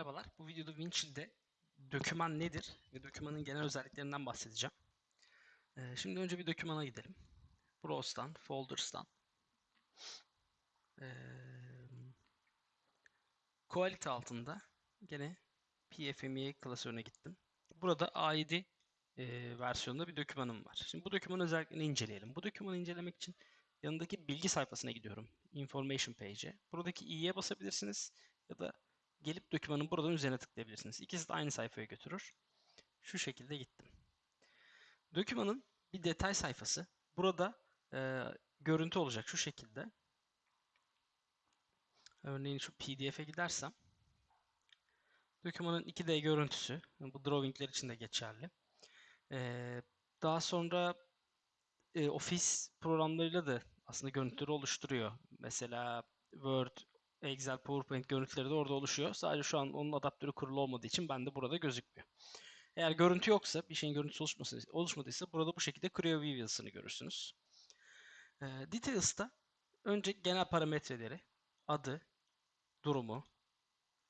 Merhabalar. Bu videoda Winchill'de döküman nedir ve dökümanın genel özelliklerinden bahsedeceğim. Ee, şimdi önce bir dökümana gidelim. Browse'dan, Folders'tan. Ee, Quality altında gene PFMEA klasörüne gittim. Burada A7 e, versiyonunda bir dökümanım var. Şimdi bu dökümanın özelliklerini inceleyelim. Bu dökümanı incelemek için yanındaki bilgi sayfasına gidiyorum. Information page'e. Buradaki i'ye basabilirsiniz ya da gelip dokümanın buradan üzerine tıklayabilirsiniz. İkisi de aynı sayfaya götürür. Şu şekilde gittim. Dokümanın bir detay sayfası. Burada e, görüntü olacak şu şekilde. Örneğin şu pdf'e gidersem dokümanın 2D görüntüsü. Bu drawingler için de geçerli. E, daha sonra e, Office programlarıyla da aslında görüntüleri oluşturuyor. Mesela Word, Excel, PowerPoint görüntüleri de orada oluşuyor. Sadece şu an onun adaptörü kurulu olmadığı için bende burada gözükmüyor. Eğer görüntü yoksa, bir şeyin görüntüsü oluşması, oluşmadıysa burada bu şekilde Creo View yazısını görürsünüz. E, Details'ta önce genel parametreleri, adı, durumu,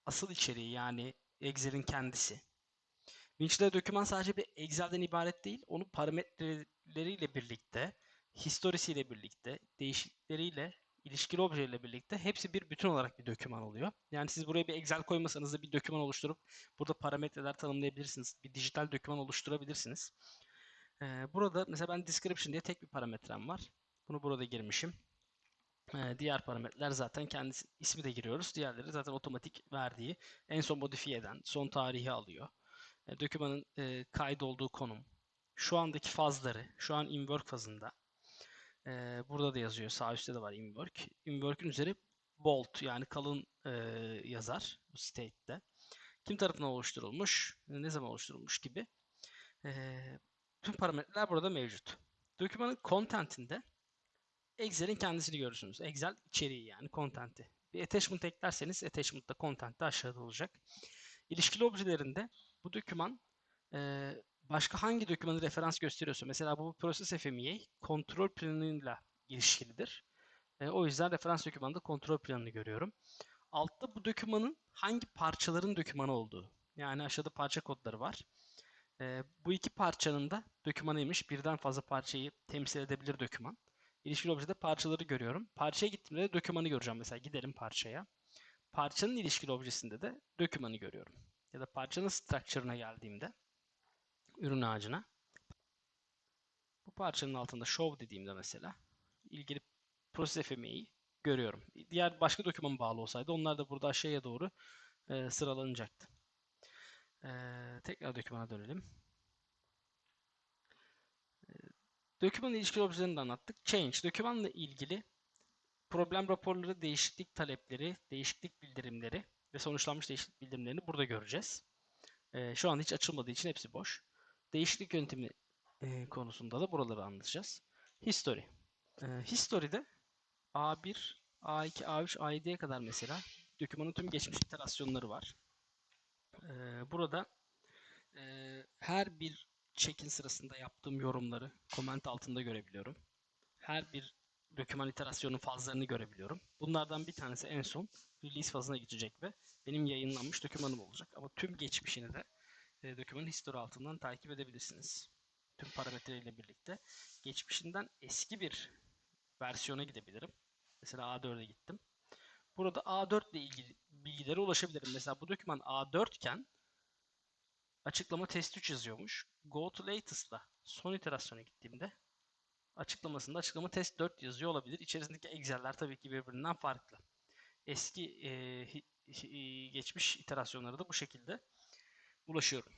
asıl içeriği yani Excel'in kendisi. Winch'de doküman sadece bir Excel'den ibaret değil, onun parametreleriyle birlikte, historisiyle birlikte, değişiklikleriyle ilişkili objeyle birlikte hepsi bir bütün olarak bir doküman oluyor. Yani siz buraya bir Excel koymasanız da bir doküman oluşturup burada parametreler tanımlayabilirsiniz. Bir dijital doküman oluşturabilirsiniz. Ee, burada mesela ben description diye tek bir parametrem var. Bunu burada girmişim. Ee, diğer parametreler zaten kendisi ismi de giriyoruz. Diğerleri zaten otomatik verdiği en son modifiye eden son tarihi alıyor. E, dokümanın e, kaydolduğu konum. Şu andaki fazları, şu an in work fazında. Ee, burada da yazıyor. Sağ üstte de var inwork. Inwork'ün üzeri bold yani kalın e, yazar bu state'de. Kim tarafından oluşturulmuş, ne zaman oluşturulmuş gibi. Ee, tüm parametreler burada mevcut. Dokümanın content'inde Excel'in kendisini görürsünüz. Excel içeriği yani content'i. Bir attachment eklerseniz attachment da content de aşağıda olacak. İlişkili objelerinde bu doküman e, başka hangi dokümanı referans gösteriyorsa mesela bu Process FMEA kontrol planıyla ilişkilidir. E, o yüzden referans dokümanında kontrol planını görüyorum. Altta bu dokümanın hangi parçaların dokümanı olduğu. Yani aşağıda parça kodları var. E, bu iki parçanın da dokümanıymış. Birden fazla parçayı temsil edebilir doküman. İlişkili objede parçaları görüyorum. Parçaya gittiğimde de dokümanı göreceğim. Mesela gidelim parçaya. Parçanın ilişkili objesinde de dokümanı görüyorum. Ya da parçanın structure'ına geldiğimde ürün ağacına. Bu parçanın altında show dediğimde mesela ilgili proses FME'yi görüyorum. Diğer başka doküman bağlı olsaydı onlar da burada aşağıya doğru e, sıralanacaktı. E, tekrar dokümana dönelim. E, doküman ilişkili objelerini de anlattık. Change, dokümanla ilgili problem raporları, değişiklik talepleri, değişiklik bildirimleri ve sonuçlanmış değişiklik bildirimlerini burada göreceğiz. E, şu an hiç açılmadığı için hepsi boş. Değişiklik yöntemi e, konusunda da buraları anlatacağız. History. E, history'de A1, A2, A3, A7'ye kadar mesela dokümanın tüm geçmiş iterasyonları var. E, burada e, her bir check-in sırasında yaptığım yorumları comment altında görebiliyorum. Her bir doküman iterasyonun fazlarını görebiliyorum. Bunlardan bir tanesi en son release fazına geçecek ve benim yayınlanmış dokümanım olacak. Ama tüm geçmişini de e, dokümanın history altından takip edebilirsiniz. Tüm parametreleriyle birlikte. Geçmişinden eski bir versiyona gidebilirim. Mesela A4'e gittim. Burada A4 ile ilgili bilgilere ulaşabilirim. Mesela bu doküman A4 iken açıklama test 3 yazıyormuş. Go to latest'la son iterasyona gittiğimde açıklamasında açıklama test 4 yazıyor olabilir. İçerisindeki Excel'ler tabii ki birbirinden farklı. Eski e, geçmiş iterasyonlara da bu şekilde ulaşıyorum.